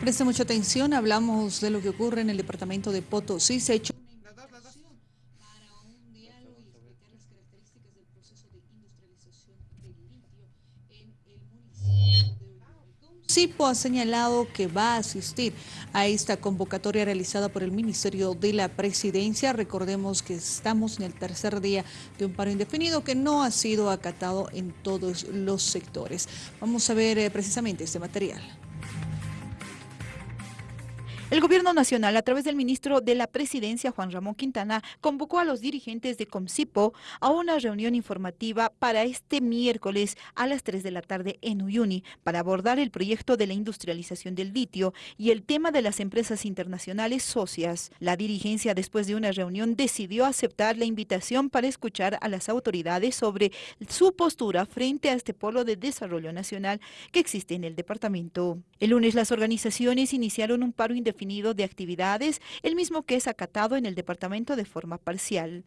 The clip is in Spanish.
Preste mucha atención, hablamos de lo que ocurre en el departamento de Potosí. Se ha hecho una para un diálogo y las características del proceso el municipio. CIPO ha señalado que va a asistir a esta convocatoria realizada por el Ministerio de la Presidencia. Recordemos que estamos en el tercer día de un paro indefinido que no ha sido acatado en todos los sectores. Vamos a ver eh, precisamente este material. El Gobierno Nacional, a través del ministro de la Presidencia, Juan Ramón Quintana, convocó a los dirigentes de Comcipo a una reunión informativa para este miércoles a las 3 de la tarde en Uyuni para abordar el proyecto de la industrialización del litio y el tema de las empresas internacionales socias. La dirigencia, después de una reunión, decidió aceptar la invitación para escuchar a las autoridades sobre su postura frente a este polo de desarrollo nacional que existe en el departamento. El lunes las organizaciones iniciaron un paro indefinido de actividades, el mismo que es acatado en el departamento de forma parcial.